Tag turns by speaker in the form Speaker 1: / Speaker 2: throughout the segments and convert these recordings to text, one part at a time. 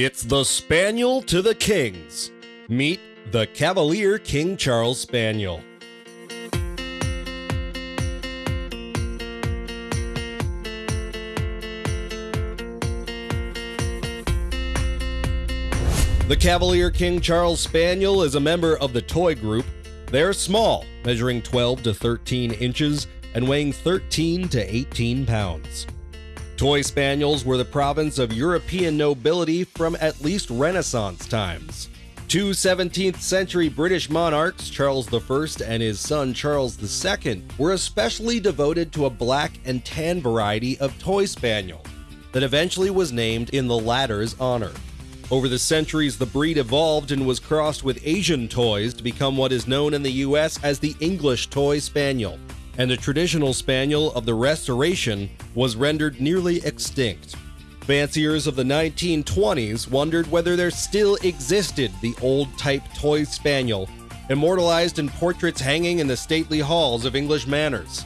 Speaker 1: It's the Spaniel to the Kings. Meet the Cavalier King Charles Spaniel. The Cavalier King Charles Spaniel is a member of the toy group. They're small, measuring 12 to 13 inches and weighing 13 to 18 pounds. Toy spaniels were the province of European nobility from at least Renaissance times. Two 17th century British monarchs, Charles I and his son Charles II, were especially devoted to a black and tan variety of toy spaniel that eventually was named in the latter's honor. Over the centuries, the breed evolved and was crossed with Asian toys to become what is known in the US as the English Toy Spaniel and the traditional spaniel of the Restoration was rendered nearly extinct. Fanciers of the 1920s wondered whether there still existed the old type toy spaniel, immortalized in portraits hanging in the stately halls of English manors.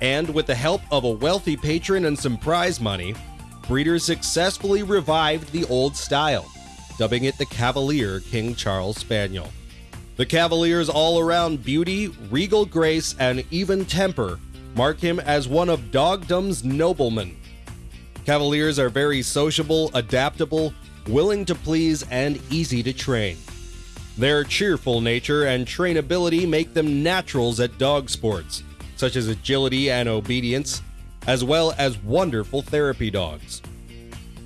Speaker 1: And with the help of a wealthy patron and some prize money, breeders successfully revived the old style, dubbing it the Cavalier King Charles Spaniel. The Cavalier's all around beauty, regal grace, and even temper mark him as one of dogdom's noblemen. Cavaliers are very sociable, adaptable, willing to please, and easy to train. Their cheerful nature and trainability make them naturals at dog sports, such as agility and obedience, as well as wonderful therapy dogs.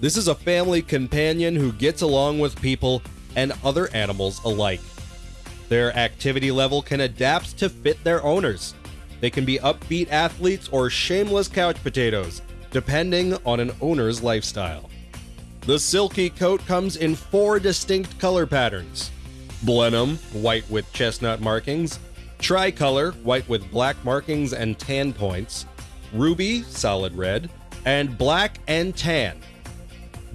Speaker 1: This is a family companion who gets along with people and other animals alike. Their activity level can adapt to fit their owners. They can be upbeat athletes or shameless couch potatoes, depending on an owner's lifestyle. The silky coat comes in four distinct color patterns Blenheim, white with chestnut markings, Tricolor, white with black markings and tan points, Ruby, solid red, and Black and Tan.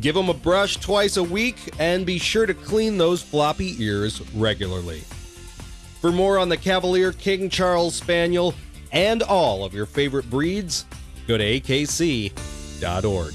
Speaker 1: Give them a brush twice a week and be sure to clean those floppy ears regularly. For more on the Cavalier King Charles Spaniel and all of your favorite breeds, go to akc.org.